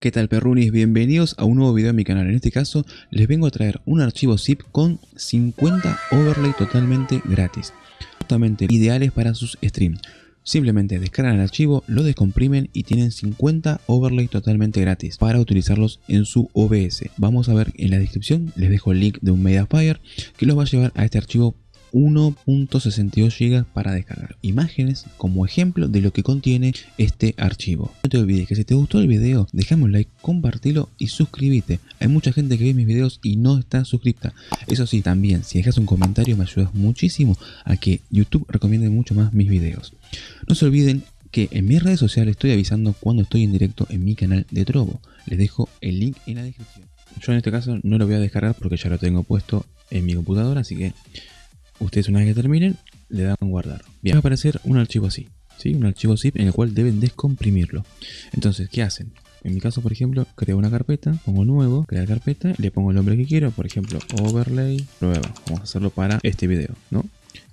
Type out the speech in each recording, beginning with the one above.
¿Qué tal perrunis? Bienvenidos a un nuevo video en mi canal. En este caso les vengo a traer un archivo zip con 50 overlay totalmente gratis. Justamente ideales para sus streams. Simplemente descargan el archivo, lo descomprimen y tienen 50 overlay totalmente gratis para utilizarlos en su OBS. Vamos a ver en la descripción, les dejo el link de un Mediafire que los va a llevar a este archivo 1.62 GB para descargar imágenes como ejemplo de lo que contiene este archivo. No te olvides que si te gustó el video, déjame un like, compartilo y suscríbete. Hay mucha gente que ve mis videos y no está suscripta. Eso sí, también, si dejas un comentario me ayudas muchísimo a que YouTube recomiende mucho más mis videos. No se olviden que en mis redes sociales estoy avisando cuando estoy en directo en mi canal de Trovo. Les dejo el link en la descripción. Yo en este caso no lo voy a descargar porque ya lo tengo puesto en mi computadora, así que ustedes una vez que terminen le dan guardar. Bien, va a aparecer un archivo así, ¿sí? un archivo zip en el cual deben descomprimirlo. Entonces, ¿qué hacen? En mi caso, por ejemplo, creo una carpeta, pongo nuevo, crear carpeta, le pongo el nombre que quiero, por ejemplo, overlay, prueba. Vamos a hacerlo para este video, ¿no?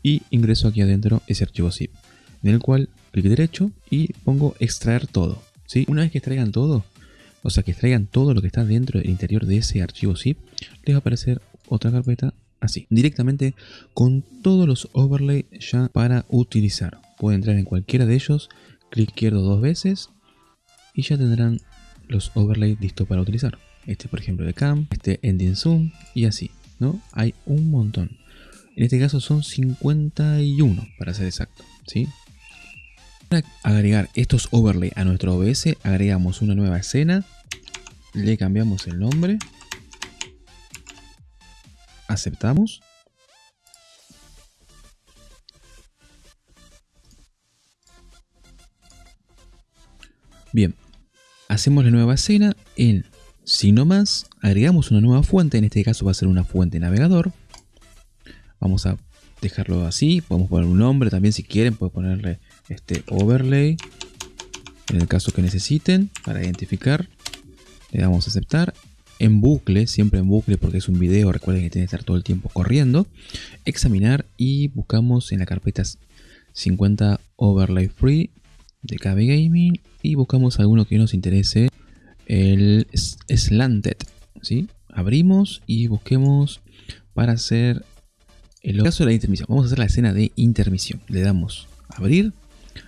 Y ingreso aquí adentro ese archivo zip, en el cual clic derecho y pongo extraer todo, ¿sí? Una vez que extraigan todo, o sea, que extraigan todo lo que está dentro del interior de ese archivo zip, les va a aparecer otra carpeta así, directamente con todos los overlay ya para utilizar. Pueden entrar en cualquiera de ellos, clic izquierdo dos veces y ya tendrán los overlay listos para utilizar. Este por ejemplo de cam, este ending zoom y así, ¿no? Hay un montón. En este caso son 51 para ser exacto, ¿sí? Para agregar estos overlay a nuestro OBS, agregamos una nueva escena, le cambiamos el nombre aceptamos. Bien, hacemos la nueva escena en si no más, agregamos una nueva fuente, en este caso va a ser una fuente navegador. Vamos a dejarlo así, podemos poner un nombre también si quieren, pueden ponerle este overlay, en el caso que necesiten, para identificar. Le damos a aceptar en bucle, siempre en bucle porque es un video, recuerden que tiene que estar todo el tiempo corriendo, examinar y buscamos en la carpeta 50 overlay free de KB Gaming y buscamos alguno que nos interese, el slanted, ¿sí? Abrimos y busquemos para hacer el caso de la intermisión. Vamos a hacer la escena de intermisión. Le damos abrir,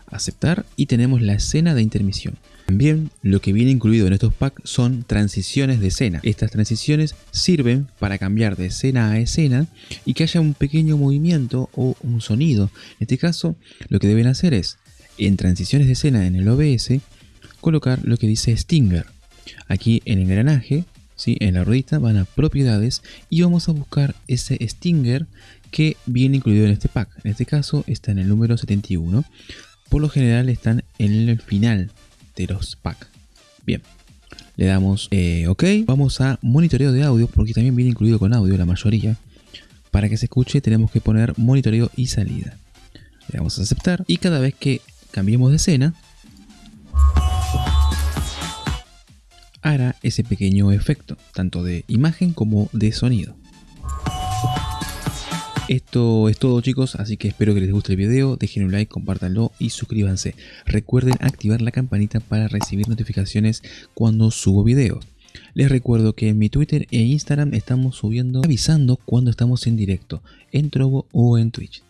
aceptar y tenemos la escena de intermisión. También lo que viene incluido en estos packs son transiciones de escena. Estas transiciones sirven para cambiar de escena a escena y que haya un pequeño movimiento o un sonido. En este caso, lo que deben hacer es, en transiciones de escena en el OBS, colocar lo que dice Stinger. Aquí en el engranaje, ¿sí? en la ruedita, van a propiedades y vamos a buscar ese Stinger que viene incluido en este pack. En este caso está en el número 71. Por lo general están en el final de los packs. Bien, le damos eh, OK. Vamos a monitoreo de audio porque también viene incluido con audio la mayoría. Para que se escuche tenemos que poner monitoreo y salida. Le damos a aceptar y cada vez que cambiemos de escena hará ese pequeño efecto, tanto de imagen como de sonido. Esto es todo chicos, así que espero que les guste el video, dejen un like, compártanlo y suscríbanse. Recuerden activar la campanita para recibir notificaciones cuando subo videos. Les recuerdo que en mi Twitter e Instagram estamos subiendo, avisando cuando estamos en directo, en Trovo o en Twitch.